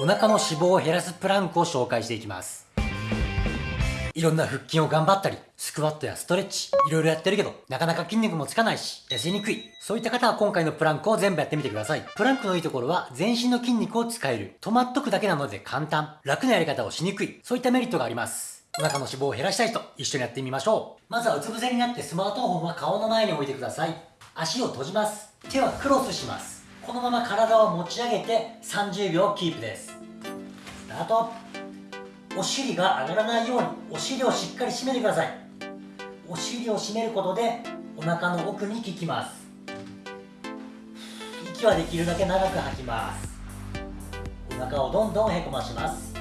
お腹の脂肪を減らすプランクを紹介していきますいろんな腹筋を頑張ったり、スクワットやストレッチ、いろいろやってるけど、なかなか筋肉もつかないし、痩せにくい。そういった方は今回のプランクを全部やってみてください。プランクのいいところは、全身の筋肉を使える。止まっとくだけなので簡単。楽なやり方をしにくい。そういったメリットがあります。お腹の脂肪を減らしたい人、一緒にやってみましょう。まずはうつ伏せになってスマートフォンは顔の前に置いてください。足を閉じます。手はクロスします。このまま体を持ち上げて30秒キープです。スタート。お尻が上がらないようにお尻をしっかり締めてください。お尻を締めることでお腹の奥に効きます。息はできるだけ長く吐きます。お腹をどんどんへこまします。し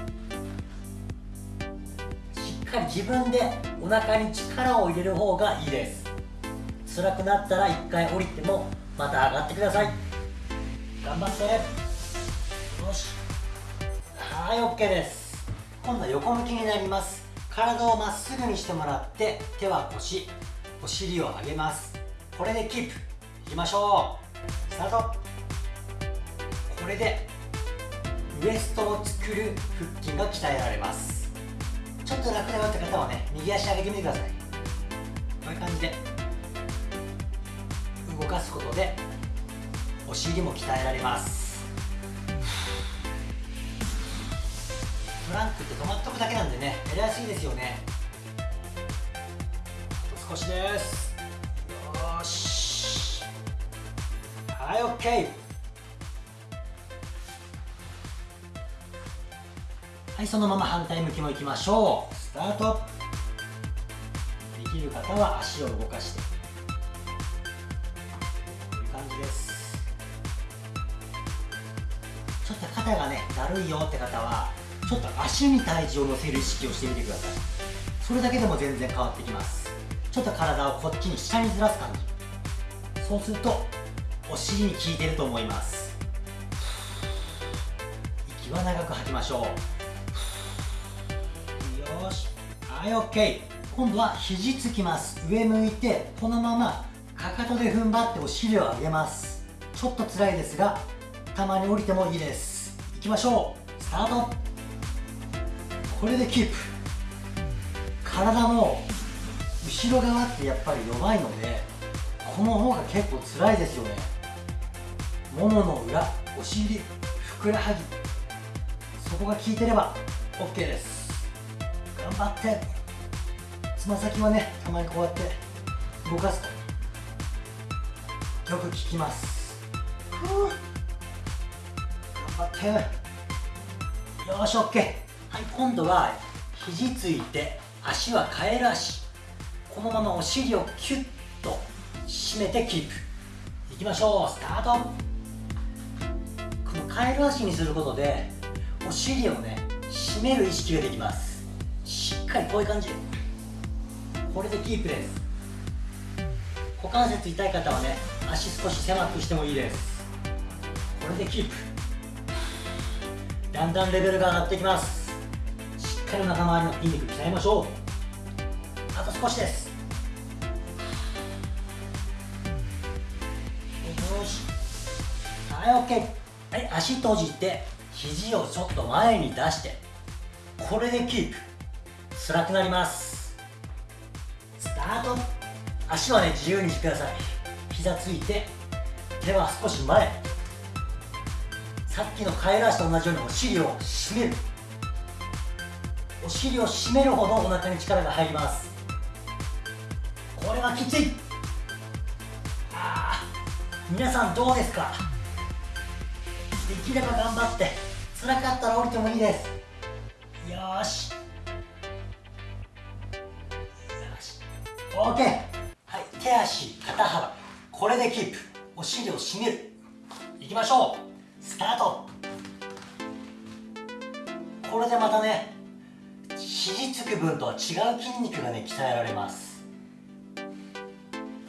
っかり自分でお腹に力を入れる方がいいです。辛くなったら1回降りてもまた上がってください。頑張って。よし。はい OK です。今度は横向きになります。体をまっすぐにしてもらって手は腰お尻を上げます。これでキープ。いきましょう。スタート。これでウエストを作る腹筋が鍛えられます。ちょっと楽だよって方はね右足上げてみてください。こういう感じで動かすことでお尻も鍛えられます。プランクって止まっとくだけなんでねやりやすいですよね。少しです。よし。はい OK はいそのまま反対向きもいきましょう。スタート。できる方は足を動かして。こういう感じですちょっと肩がねだるいよって方はちょっと足に体重を乗せる意識をしてみてくださいそれだけでも全然変わってきます。ちょっと体をこっちに下にずらす感じ。そうするとお尻に効いてると思います。息は長く吐きましょう。よし。はい OK 今度は肘つきます。上向いてこのままかかとで踏ん張ってお尻を上げます。ちょっと辛いですがたまに降りてもいいです。いきましょう。スタート。これでキープ。体の後ろ側ってやっぱり弱いのでこの方が結構辛いですよね。ももの裏お尻ふくらはぎ。そこが効いてれば OK です。頑張って。つま先はねたまにこうやって動かすと。よく効きます。頑張って。よし OK はい今度は肘ついて足はカエル足このままお尻をキュッと締めてキープ。いきましょう。スタート。このカエル足にすることでお尻をね締める意識ができます。しっかりこういう感じ。これでキープです。股関節痛い方はね足少し狭くしてもいいです。これでキープ。だんだんレベルが上がってきます。しっかりお腹周りの筋肉鍛えましょう。あと少しです。よし。はい OK はい足閉じて肘をちょっと前に出してこれでキープ。辛くなります。スタート。足はね自由にしてください。膝ついて手は少し前。さっきのカエル足と同じようにお尻を締める。お尻を締めるほどお腹に力が入ります。これはきつい。あ皆さんどうですか？できれば頑張って辛かったら降りてもいいです。よし。よし。OK はい手足肩幅これでキープ。お尻を締める。いきましょう。スタート。これでまたね肘つく分とは違う筋肉がね鍛えられます。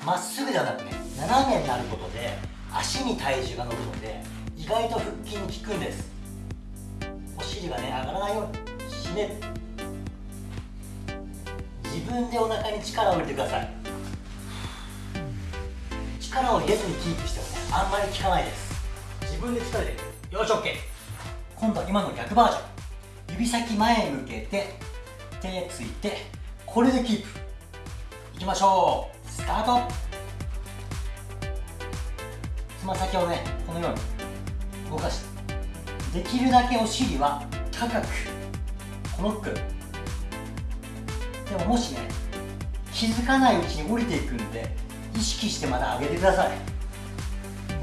まっすぐではなくね斜めになることで足に体重が乗るので意外と腹筋に効くんです。お尻がね上がらないように締める。自分でお腹に力を入れてください。力を入れずにキープしてもねあんまり効かないです。自分で力入れるよし OK 今度は今の逆バージョン。指先前向けて手ついてこれでキープ。いきましょう。スタート。つま先をねこのように動かして。できるだけお尻は高くこの服でももしね気づかないうちに降りていくんで意識してまた上げてください。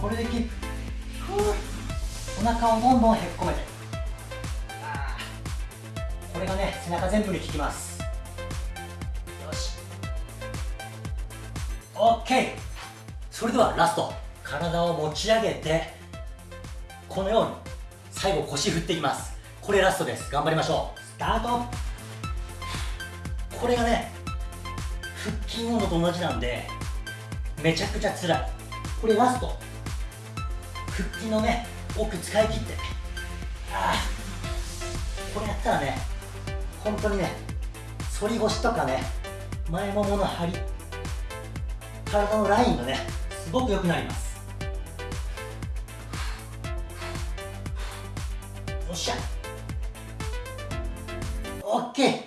これでキープ。お腹をどんどんへっこめて。これがね背中全部に効きます。よし。OK それではラスト。体を持ち上げてこのように最後腰振っていきます。これラストです。頑張りましょう。スタート。これがね腹筋運動と同じなんでめちゃくちゃ辛い。これラスト。腹筋のね奥使い切って。ああこれやったらね本当にね反り腰とかね前ももの張り体のラインがねすごく良くなります。よっしゃ。OK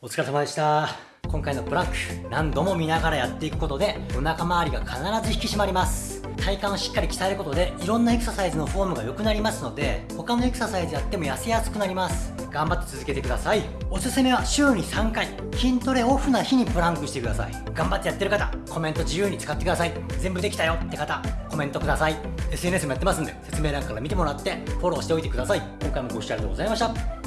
お疲れ様でした。今回のプランク何度も見ながらやっていくことでお腹周りが必ず引き締まります。体幹をしっかり鍛えることでいろんなエクササイズのフォームが良くなりますので他のエクササイズやっても痩せやすくなります。頑張って続けてください。おすすめは週に3回。筋トレオフな日にプランクしてください。頑張ってやってる方コメント自由に使ってください。全部できたよ。って方コメントください。SNS もやってますんで説明欄から見てもらってフォローしておいてください。今回もご視聴ありがとうございました。